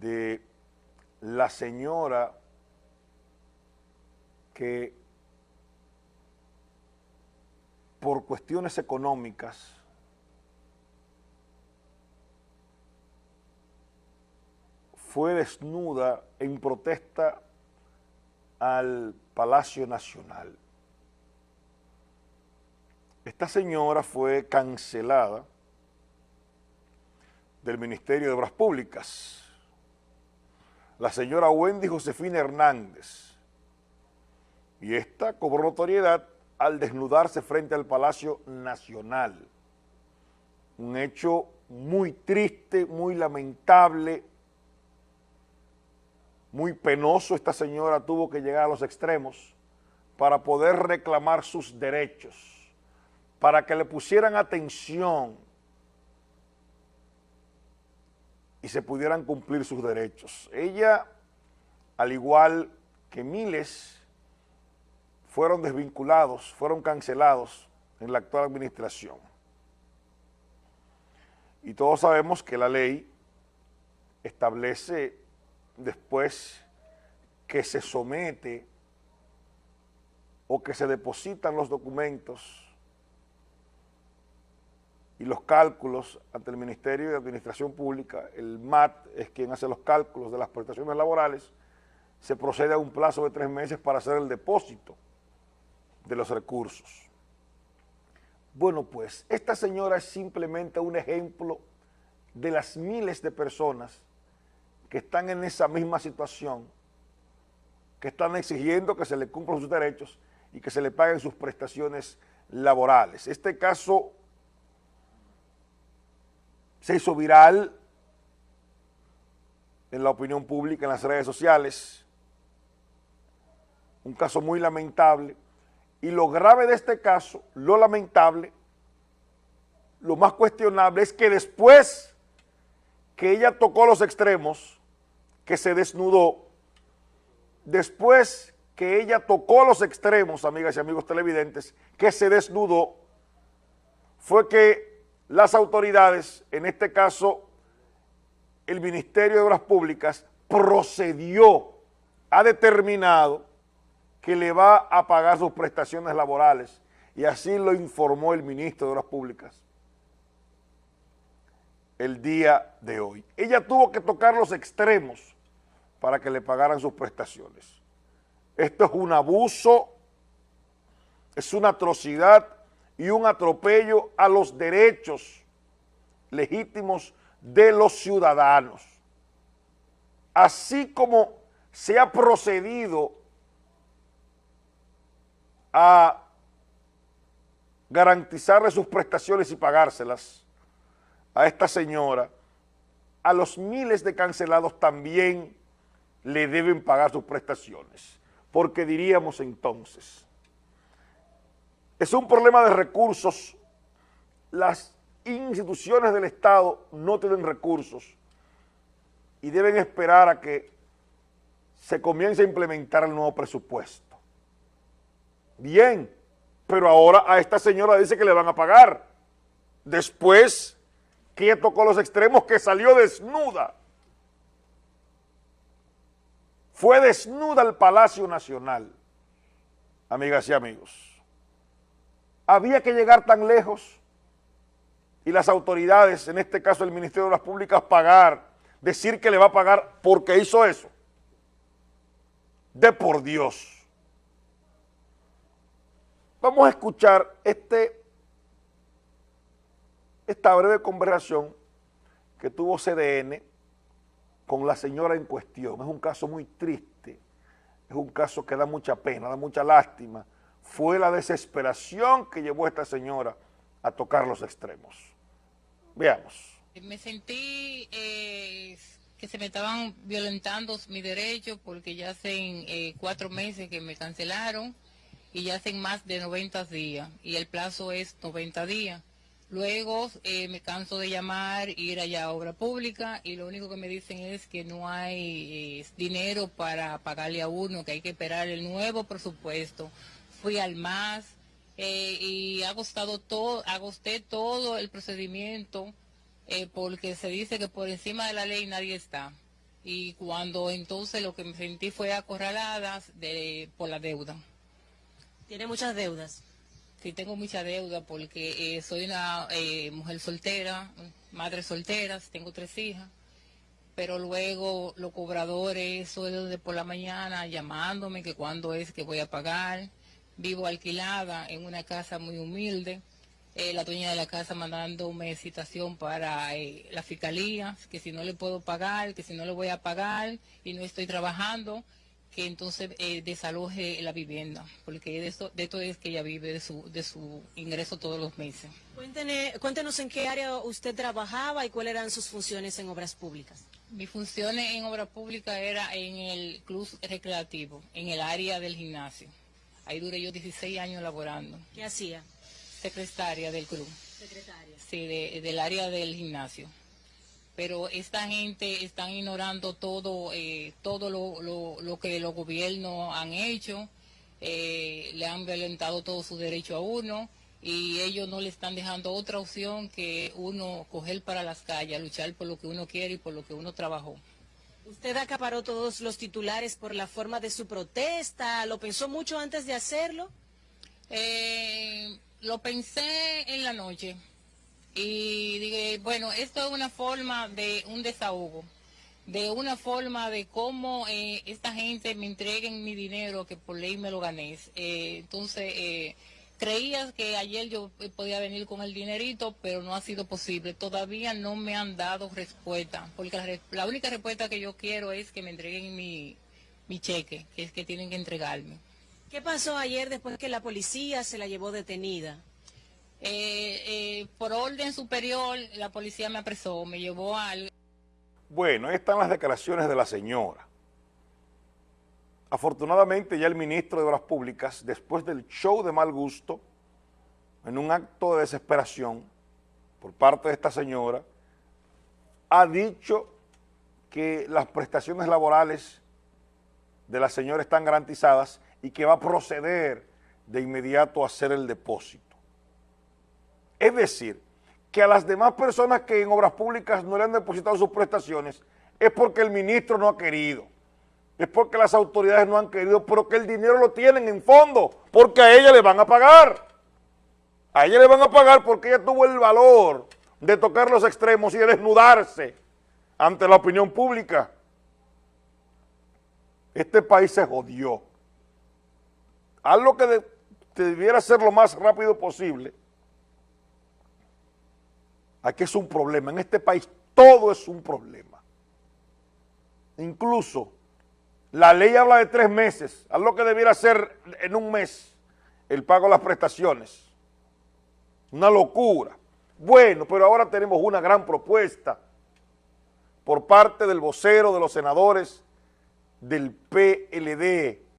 de la señora que por cuestiones económicas fue desnuda en protesta al Palacio Nacional. Esta señora fue cancelada del Ministerio de Obras Públicas. La señora Wendy Josefina Hernández. Y esta cobró notoriedad al desnudarse frente al Palacio Nacional. Un hecho muy triste, muy lamentable, muy penoso. Esta señora tuvo que llegar a los extremos para poder reclamar sus derechos, para que le pusieran atención y se pudieran cumplir sus derechos. Ella, al igual que miles, fueron desvinculados, fueron cancelados en la actual administración. Y todos sabemos que la ley establece después que se somete o que se depositan los documentos y los cálculos ante el Ministerio de Administración Pública, el MAT es quien hace los cálculos de las prestaciones laborales, se procede a un plazo de tres meses para hacer el depósito de los recursos. Bueno, pues esta señora es simplemente un ejemplo de las miles de personas que están en esa misma situación, que están exigiendo que se le cumplan sus derechos y que se le paguen sus prestaciones laborales. Este caso se hizo viral en la opinión pública, en las redes sociales, un caso muy lamentable, y lo grave de este caso, lo lamentable, lo más cuestionable es que después que ella tocó los extremos, que se desnudó, después que ella tocó los extremos, amigas y amigos televidentes, que se desnudó, fue que las autoridades, en este caso el Ministerio de Obras Públicas, procedió, ha determinado que le va a pagar sus prestaciones laborales y así lo informó el ministro de Obras Públicas el día de hoy. Ella tuvo que tocar los extremos para que le pagaran sus prestaciones. Esto es un abuso, es una atrocidad y un atropello a los derechos legítimos de los ciudadanos. Así como se ha procedido a garantizarle sus prestaciones y pagárselas a esta señora, a los miles de cancelados también le deben pagar sus prestaciones, porque diríamos entonces, es un problema de recursos, las instituciones del Estado no tienen recursos y deben esperar a que se comience a implementar el nuevo presupuesto. Bien, pero ahora a esta señora dice que le van a pagar. Después que tocó los extremos, que salió desnuda. Fue desnuda el Palacio Nacional, amigas y amigos. Había que llegar tan lejos y las autoridades, en este caso el Ministerio de las Públicas, pagar, decir que le va a pagar porque hizo eso. De por Dios. Vamos a escuchar este, esta breve conversación que tuvo CDN con la señora en cuestión. Es un caso muy triste, es un caso que da mucha pena, da mucha lástima. Fue la desesperación que llevó a esta señora a tocar los extremos. Veamos. Me sentí eh, que se me estaban violentando mis derechos porque ya hace eh, cuatro meses que me cancelaron y ya hacen más de 90 días y el plazo es 90 días. Luego eh, me canso de llamar, ir allá a obra pública y lo único que me dicen es que no hay eh, dinero para pagarle a uno, que hay que esperar el nuevo presupuesto. Fui al MAS eh, y ha costado todo, agosté todo el procedimiento porque se dice que por encima de la ley nadie está. y cuando entonces lo que me sentí fue acorralada de, por la deuda. ¿Tiene muchas deudas? Sí, tengo mucha deuda porque eh, soy una eh, mujer soltera, madre soltera, tengo tres hijas, pero luego los cobradores, eso de por la mañana llamándome que cuándo es que voy a pagar, vivo alquilada en una casa muy humilde, eh, la dueña de la casa mandándome citación para eh, la fiscalía, que si no le puedo pagar, que si no le voy a pagar y no estoy trabajando, que entonces eh, desaloje la vivienda, porque de, esto, de esto es que ella vive de su, de su ingreso todos los meses. cuéntenos en qué área usted trabajaba y cuáles eran sus funciones en obras públicas. Mis funciones en obras públicas era en el club recreativo, en el área del gimnasio. Ahí duré yo 16 años laborando. ¿Qué hacía? Secretaria del club. Secretaria. Sí, del área del gimnasio. Pero esta gente están ignorando todo, eh, todo lo, que los gobiernos han hecho. Eh, le han violentado todo su derecho a uno y ellos no le están dejando otra opción que uno coger para las calles, luchar por lo que uno quiere y por lo que uno trabajó. ¿Usted acaparó todos los titulares por la forma de su protesta? ¿Lo pensó mucho antes de hacerlo? Eh, lo pensé en la noche y dije, bueno, esto es una forma de un desahogo, de una forma de cómo eh, esta gente me entreguen mi dinero que por ley me lo gané. Eh, entonces, Creías que ayer yo podía venir con el dinerito, pero no ha sido posible. Todavía no me han dado respuesta, porque la, única respuesta que yo quiero es que me entreguen mi, cheque, que es que tienen que entregarme. ¿Qué pasó ayer después que la policía se la llevó detenida? Eh, eh, por orden superior, la policía me apresó, me llevó al... Bueno, ahí están las declaraciones de la señora. Afortunadamente ya el ministro de Obras Públicas, después del show de mal gusto, en un acto de desesperación por parte de esta señora, ha dicho que las prestaciones laborales de la señora están garantizadas y que va a proceder de inmediato a hacer el depósito. Es decir, que a las demás personas que en obras públicas no le han depositado sus prestaciones es porque el ministro no ha querido es porque las autoridades no han querido, pero que el dinero lo tienen en fondo, porque a ella le van a pagar. A ella le van a pagar porque ella tuvo el valor de tocar los extremos y de desnudarse ante la opinión pública. Este país se jodió. Haz que debiera ser lo más rápido posible. Aquí es un problema. En este país todo es un problema. Incluso la ley habla de tres meses, a lo que debiera ser en un mes el pago de las prestaciones. Una locura. Bueno, pero ahora tenemos una gran propuesta por parte del vocero de los senadores del PLD,